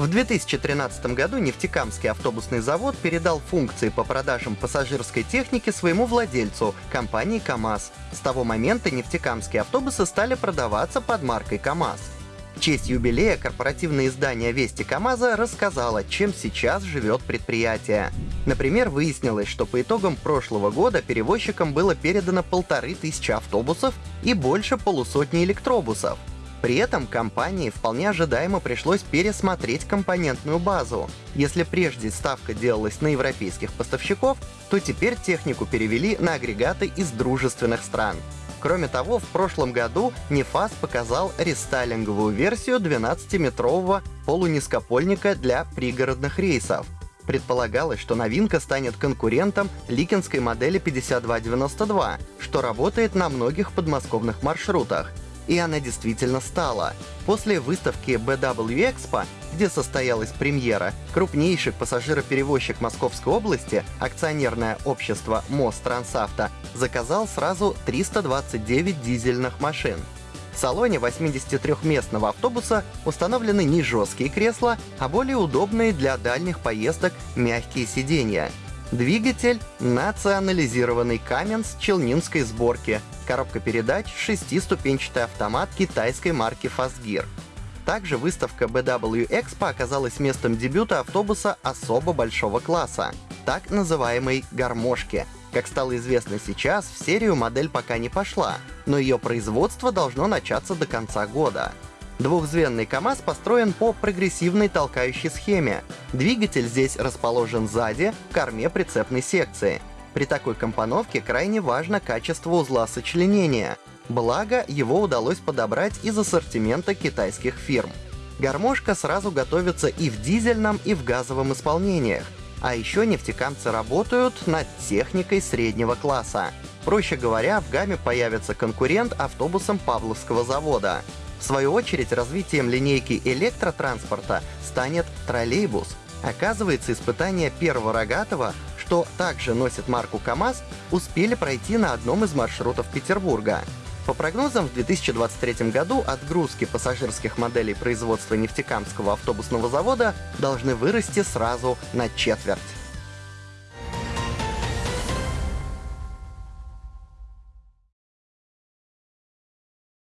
В 2013 году Нефтекамский автобусный завод передал функции по продажам пассажирской техники своему владельцу, компании КАМАЗ. С того момента нефтекамские автобусы стали продаваться под маркой КАМАЗ. В честь юбилея корпоративное издание «Вести КамАЗа» рассказало, чем сейчас живет предприятие. Например, выяснилось, что по итогам прошлого года перевозчикам было передано полторы тысячи автобусов и больше полусотни электробусов. При этом компании вполне ожидаемо пришлось пересмотреть компонентную базу. Если прежде ставка делалась на европейских поставщиков, то теперь технику перевели на агрегаты из дружественных стран. Кроме того, в прошлом году Нефас показал рестайлинговую версию 12-метрового полунизкопольника для пригородных рейсов. Предполагалось, что новинка станет конкурентом ликинской модели 5292, что работает на многих подмосковных маршрутах, и она действительно стала. После выставки BW Expo, где состоялась премьера, крупнейший пассажироперевозчик Московской области, акционерное общество МОЗ Трансавто, заказал сразу 329 дизельных машин. В салоне 83-местного автобуса установлены не жесткие кресла, а более удобные для дальних поездок мягкие сиденья. Двигатель — национализированный Каменс челнинской сборки, коробка передач — шестиступенчатый автомат китайской марки Fastgear. Также выставка BW Expo оказалась местом дебюта автобуса особо большого класса, так называемой «гармошки». Как стало известно сейчас, в серию модель пока не пошла, но ее производство должно начаться до конца года. Двухзвенный КАМАЗ построен по прогрессивной толкающей схеме. Двигатель здесь расположен сзади, в корме прицепной секции. При такой компоновке крайне важно качество узла сочленения. Благо, его удалось подобрать из ассортимента китайских фирм. Гармошка сразу готовится и в дизельном, и в газовом исполнениях. А еще нефтекамцы работают над техникой среднего класса. Проще говоря, в гамме появится конкурент автобусам Павловского завода. В свою очередь, развитием линейки электротранспорта станет троллейбус. Оказывается, испытания первого рогатого, что также носит марку КАМАЗ, успели пройти на одном из маршрутов Петербурга. По прогнозам, в 2023 году отгрузки пассажирских моделей производства нефтекамского автобусного завода должны вырасти сразу на четверть.